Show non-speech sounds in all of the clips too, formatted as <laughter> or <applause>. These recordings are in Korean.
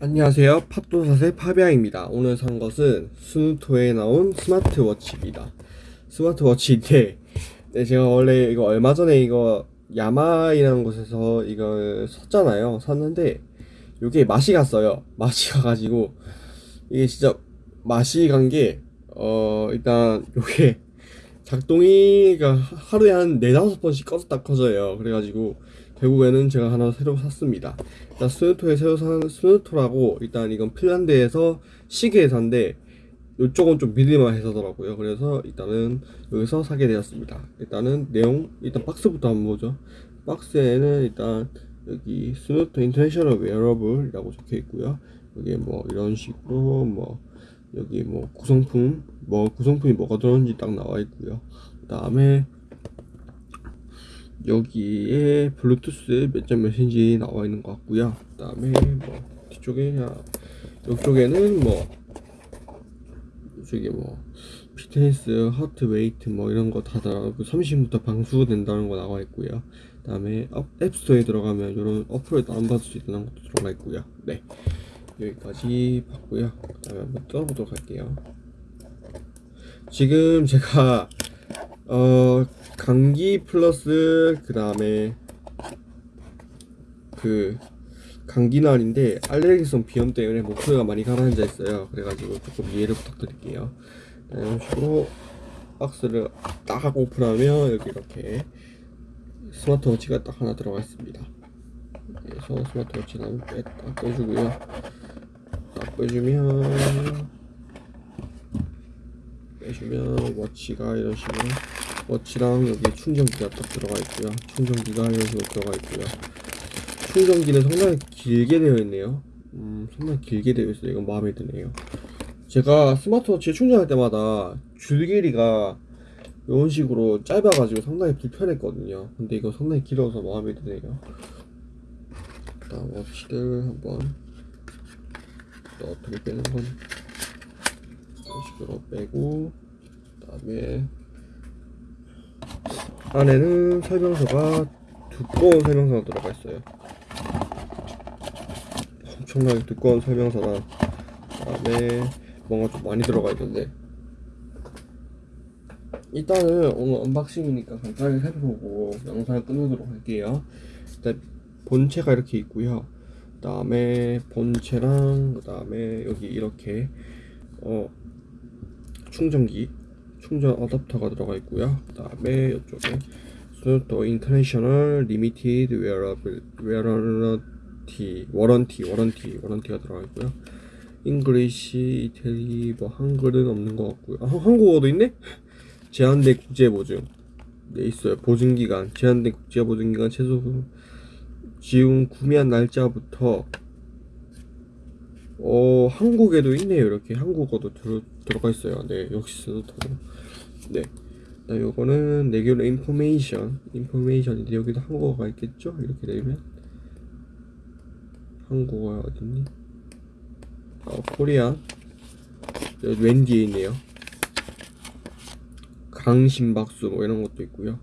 안녕하세요. 팝도사의 파비앙입니다. 오늘 산 것은 스누토에 나온 스마트워치입니다. 스마트워치인데 네, 제가 원래 이거 얼마 전에 이거 야마이라는 곳에서 이걸 샀잖아요. 샀는데 이게 맛이 갔어요. 맛이 가가지고 이게 진짜 맛이 간 게 어 일단 요게 작동이가 하루에 한 네다섯 번씩 꺼졌다 꺼져요. 그래가지고 결국에는 제가 하나 새로 샀습니다. 일단 Suunto에 새로 산 Suunto라고 일단 이건 핀란드에서 시계 회사인데 이쪽은 좀 믿을만 해서더라고요. 그래서 일단은 여기서 사게 되었습니다. 일단은 내용 일단 박스부터 한번 보죠. 박스에는 일단 여기 Suunto International Wearable이라고 적혀 있고요. 여기 뭐 이런 식으로 뭐 여기 뭐 구성품 뭐 구성품이 뭐가 들어있는지 딱 나와 있고요. 그 다음에 여기에 블루투스 몇 점 몇인지 나와 있는 것 같고요. 그 다음에 뭐 뒤쪽에 아, 이쪽에는 뭐 저기 뭐 fitness, heart rate 뭐 이런 거 다 나가고 30부터 방수된다는 거 나와 있고요. 그 다음에 앱스토어에 들어가면 이런 어플을 다운받을 수 있다는 것도 들어가 있고요. 네. 여기까지 봤고요. 그 다음에 한번 뜯어보도록 할게요. 지금 제가 어 감기 플러스 그 다음에 그 감기 날인데 알레르기성 비염 때문에 목소리가 많이 가라앉아 있어요. 그래가지고 조금 이해를 부탁드릴게요. 네, 이런 식으로 박스를 딱 오픈하면 여기 이렇게 스마트워치가 딱 하나 들어가 있습니다. 그래서 스마트워치는 빼, 딱 빼주고요. 딱 빼주면 빼주면 워치가 이런 식으로 워치랑 여기 충전기가 딱 들어가 있고요. 충전기가 이런 식으로 들어가 있고요. 충전기는 상당히 길게 되어 있네요. 음 상당히 길게 되어 있어요. 이건 마음에 드네요. 제가 스마트워치 충전할 때마다 줄 길이가 이런 식으로 짧아가지고 상당히 불편했거든요. 근데 이거 상당히 길어서 마음에 드네요. 일단 watch를 한번 또 어떻게 빼는 건 이런 식으로 빼고 그 다음에 안에는 설명서가 두꺼운 설명서가 들어가 있어요. 엄청나게 두꺼운 설명서랑 그 다음에 뭔가 좀 많이 들어가 있는데. 일단은 오늘 unboxing이니까 간단하게 살펴보고 영상을 끝내도록 할게요. 일단 본체가 이렇게 있고요. 그 다음에 본체랑 그 다음에 여기 이렇게 어 충전기 충전 어댑터가 들어가 있고요. 그 다음에 이쪽에 Suunto International Limited Wearable warranty warranty warranty warranty가 들어가 있고요. English 이태리 뭐 한글은 없는 것 같고요. 아, 한국어도 있네? 제한된 국제 보증. 네 있어요. 보증기간 제한된 국제 보증기간 최소 지금 구매한 날짜부터 어 한국에도 있네요. 이렇게 한국어도 들, 들어가 있어요. 네 역시 스누토도 네. 자, 요거는 레귤러 인포메이션 인포메이션인데 여기도 한국어가 있겠죠? 이렇게 되면. 한국어가 어딨니? 어 여기 왼 뒤에 있네요. 강심박수 뭐 이런 것도 있고요.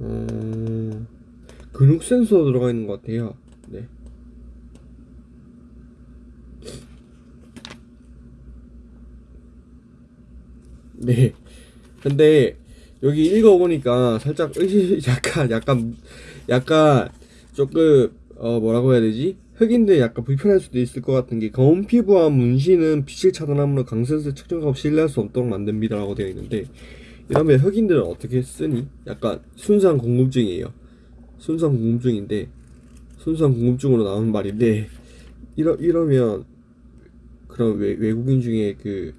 어, 근육 센서 들어가 있는 것 같아요 네 네. 근데 여기 읽어보니까 살짝 의심 <laughs> 약간 약간 약간 조금 어 뭐라고 해야 되지? 흑인들 약간 불편할 수도 있을 것 같은 게 검은 피부와 문신은 빛을 차단함으로 강센스 측정값 신뢰할 수 없도록 만듭니다 라고 되어 있는데 이러면 흑인들은 어떻게 쓰니? 약간 순수한 궁금증이에요. 순수한 궁금증인데 순수한 궁금증으로 나오는 말인데 이러 이러면 그런 외, 외국인 중에 그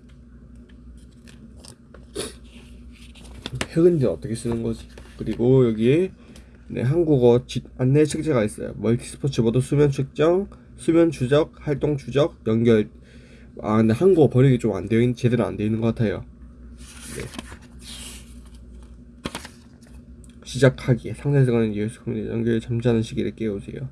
흑인들 어떻게 쓰는 거지? 그리고 여기에 네, 한국어 지, 안내 책자가 있어요. 멀티 스포츠 모드 수면 측정, 수면 추적, 활동 추적, 연결. 아 근데 한국어 번역이 좀 안 되어 있는 제대로 안 되어 있는 것 같아요. 네. 시작하기 상대방은 예수 연결 잠자는 시기를 깨우세요.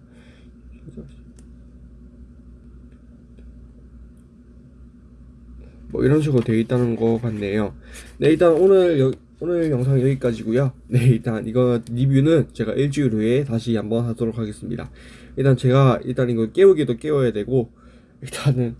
뭐 이런 식으로 되어 있다는 거 같네요. 네 일단 오늘 여, 오늘 영상 여기까지고요. 네, 일단 이거 리뷰는 제가 일주일 후에 다시 한번 하도록 하겠습니다. 일단 제가 일단 이거 깨우기도 깨워야 되고 일단은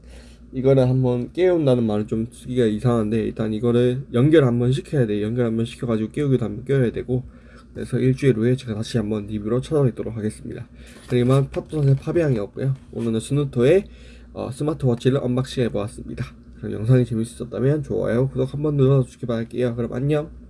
이거를 한번 깨운다는 말은 좀 쓰기가 이상한데 일단 이거를 연결 한번 시켜야 돼. 연결 한번 시켜가지고 깨우기도 한번 깨워야 되고 그래서 일주일 후에 제가 다시 한번 리뷰로 찾아뵙도록 하겠습니다. 그리고 팝도선의 파비앙이었고요. 오늘은 스누토의 어, 스마트워치를 unboxing 해보았습니다. 그럼 영상이 재밌으셨다면 좋아요, 구독 한번 눌러주시기 바랄게요. 그럼 안녕.